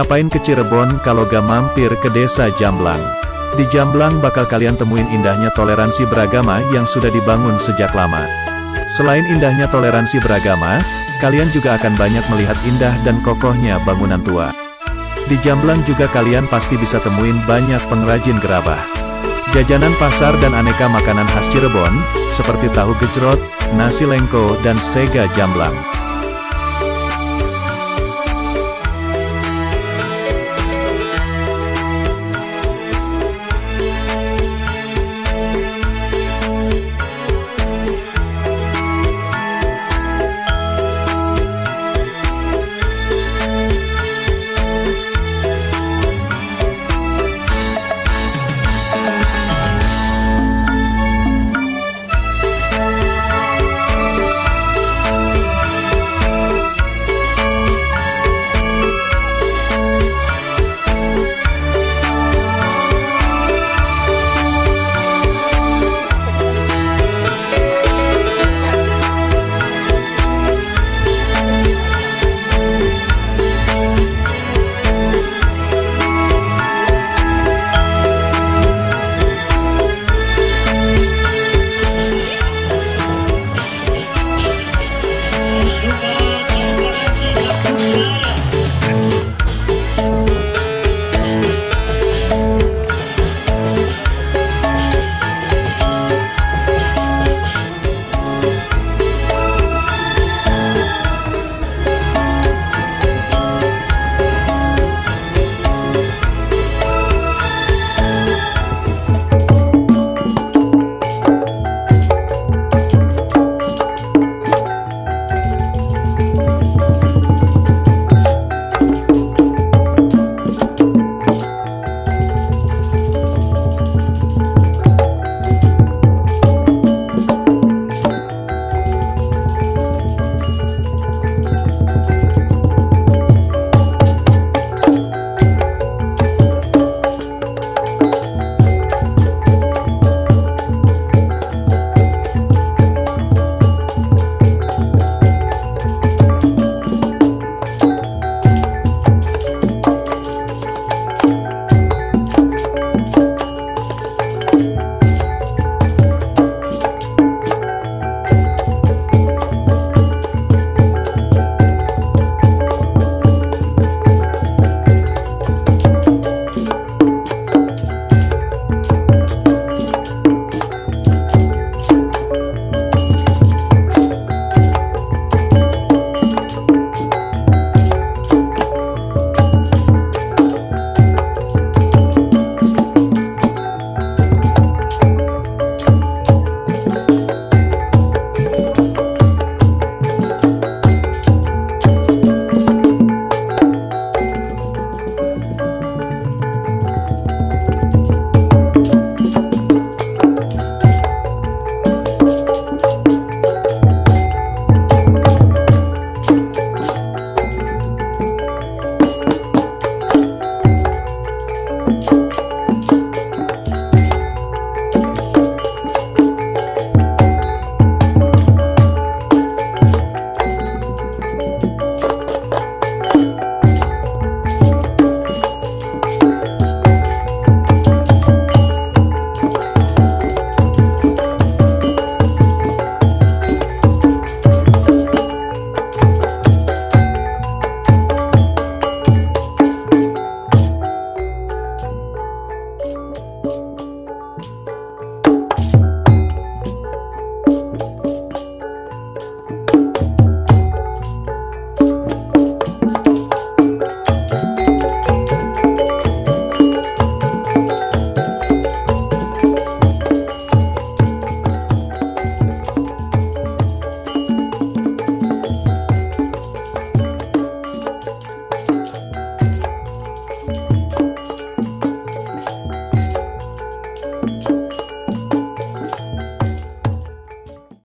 Ngapain ke Cirebon kalau gak mampir ke desa Jamblang? Di Jamblang bakal kalian temuin indahnya toleransi beragama yang sudah dibangun sejak lama. Selain indahnya toleransi beragama, kalian juga akan banyak melihat indah dan kokohnya bangunan tua. Di Jamblang juga kalian pasti bisa temuin banyak pengrajin gerabah. Jajanan pasar dan aneka makanan khas Cirebon, seperti tahu gejrot, nasi lengko dan sega Jamblang.